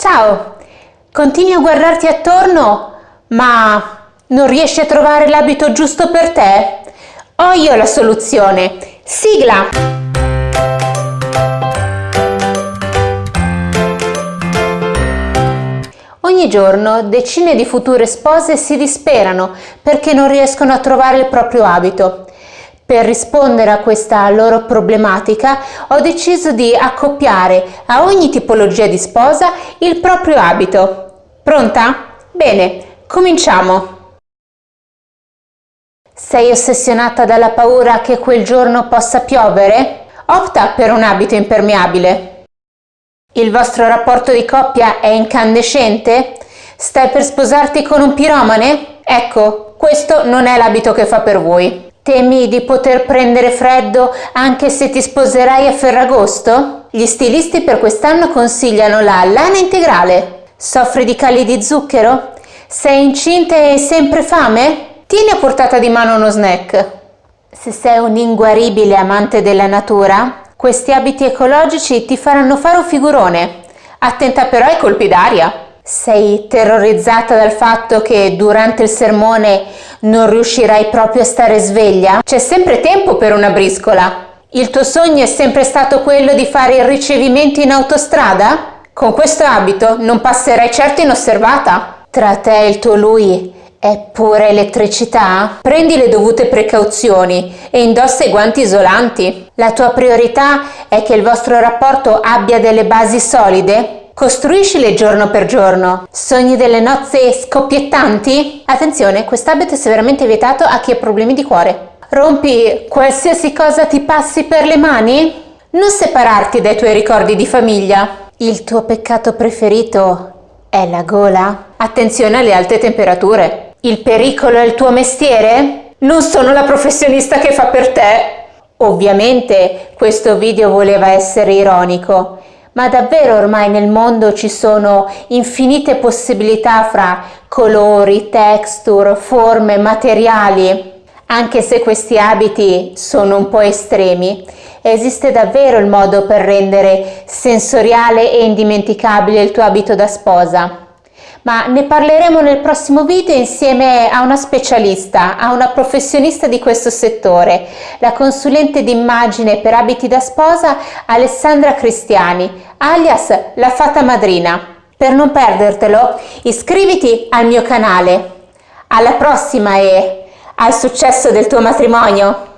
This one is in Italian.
Ciao! Continui a guardarti attorno, ma non riesci a trovare l'abito giusto per te? Ho io la soluzione. Sigla! Ogni giorno decine di future spose si disperano perché non riescono a trovare il proprio abito. Per rispondere a questa loro problematica ho deciso di accoppiare a ogni tipologia di sposa il proprio abito. Pronta? Bene, cominciamo! Sei ossessionata dalla paura che quel giorno possa piovere? Opta per un abito impermeabile. Il vostro rapporto di coppia è incandescente? Stai per sposarti con un piromane? Ecco, questo non è l'abito che fa per voi. Temi di poter prendere freddo anche se ti sposerai a Ferragosto? Gli stilisti per quest'anno consigliano la lana integrale. Soffri di cali di zucchero? Sei incinta e hai sempre fame? Tieni a portata di mano uno snack. Se sei un inguaribile amante della natura, questi abiti ecologici ti faranno fare un figurone. Attenta però ai colpi d'aria. Sei terrorizzata dal fatto che durante il sermone non riuscirai proprio a stare sveglia? C'è sempre tempo per una briscola. Il tuo sogno è sempre stato quello di fare il ricevimento in autostrada? Con questo abito non passerai certo inosservata. Tra te e il tuo lui è pura elettricità? Prendi le dovute precauzioni e indossa i guanti isolanti. La tua priorità è che il vostro rapporto abbia delle basi solide Costruiscile giorno per giorno. Sogni delle nozze scoppiettanti? Attenzione, quest'abito è severamente vietato a chi ha problemi di cuore. Rompi qualsiasi cosa ti passi per le mani? Non separarti dai tuoi ricordi di famiglia. Il tuo peccato preferito è la gola? Attenzione alle alte temperature. Il pericolo è il tuo mestiere? Non sono la professionista che fa per te. Ovviamente questo video voleva essere ironico, ma davvero ormai nel mondo ci sono infinite possibilità fra colori, texture, forme, materiali. Anche se questi abiti sono un po' estremi, esiste davvero il modo per rendere sensoriale e indimenticabile il tuo abito da sposa ma ne parleremo nel prossimo video insieme a una specialista, a una professionista di questo settore, la consulente d'immagine per abiti da sposa Alessandra Cristiani, alias la Fata Madrina. Per non perdertelo, iscriviti al mio canale. Alla prossima e al successo del tuo matrimonio!